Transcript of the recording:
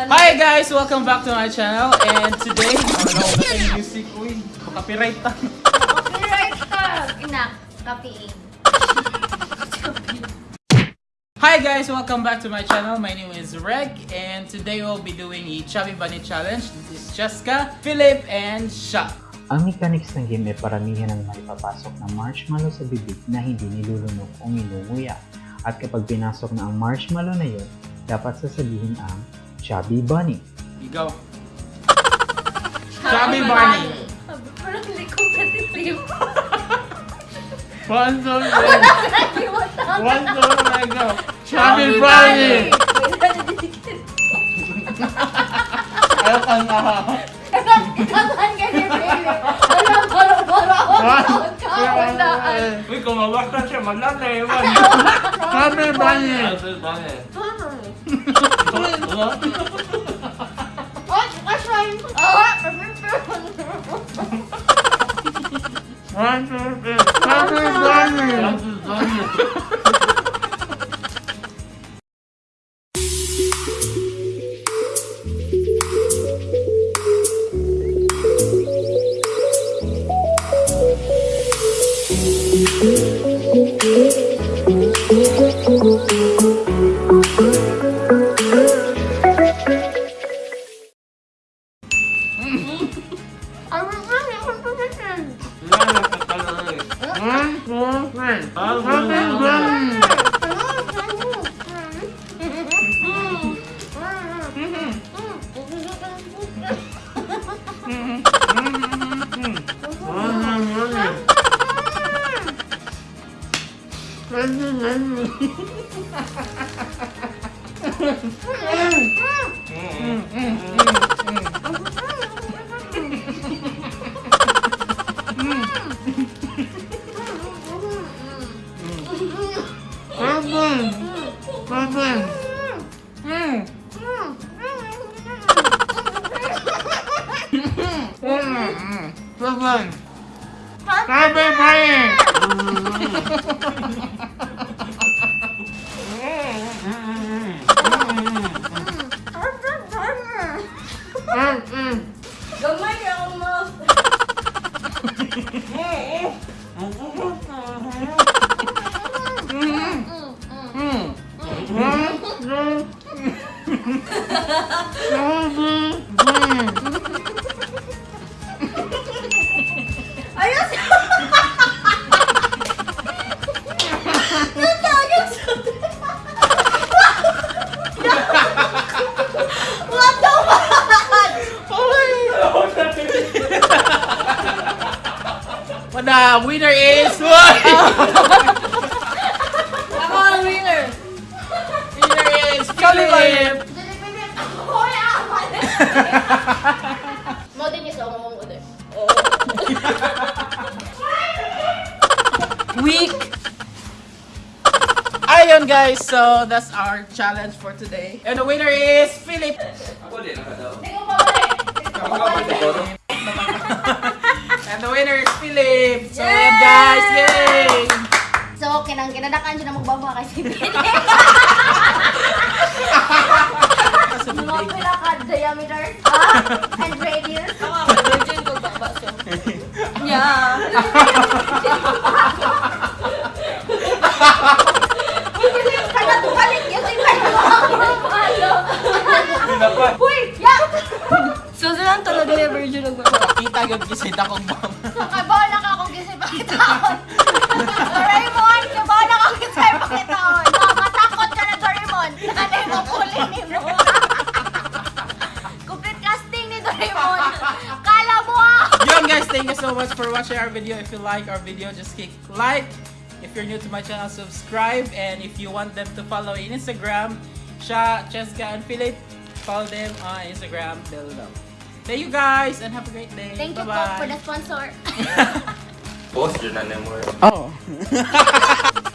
Hi guys! Welcome back to my channel and today, ano na yung music uy, copyright ta. Copyright! Inak, copying. Hi guys! Welcome back to my channel. My name is Reg and today we'll be doing a Chubby Bunny Challenge. This is Jessica, Philip, and Sha. Ang mechanics ng game ay paramihan ng maipapasok na marshmallow sa bibig na hindi nilulunok o nilunguya. At kapag pinasok na ang marshmallow na yun, dapat sasabihin ang Chubby Bunny. You go. Chubby Bunny. Parang kasi Tim. One, two, three. One, two, three, go. Chubby Bunny. Ayaw ka na. Kaman ka ni Billy. Wala, baro-baro ako. Kaunaan. Uy, kumawak na siya, maglalay. Chubby Bunny. What? Kashay. Ah, One, two, three. Chubby 그럼. 응, 응, 응. Bunny. Chubby Bunny. Gamay ka akong mouth. Ayos! The winner is what? Ako ang winner! winner is Philip. Hoy, aman! Mo din yung sa umamong ulit. Week. Ayun guys, so that's our challenge for today. And the winner is Philip. Ako din, ako daw. Hindi ko pabalik! Hindi ko pabalik! And the winner is Philip. So yun guys, yay! So, kinang kinadakan siya na magbaba kasi pinili. Mga pila ka diameter ah, and radius. Ako, virgin ko baba siya. Yeah. yun kasi dakong bang. Nakabala ka akong gisip pakitaon. Doraemon, kabala ka akong gisip pakitaon. Matakot ka na Doraemon. Ano yung mapuli ni mo? Complete casting ni Doraemon. Kala mo ah! Yun guys, thank you so much for watching our video. If you like our video, just click like. If you're new to my channel, subscribe. And if you want them to follow in Instagram, Sha, Cheska, and Philip, follow them on Instagram below. Thank you guys and have a great day. Thank you po Bye-bye. for the sponsor. Post yun na mo. Oh.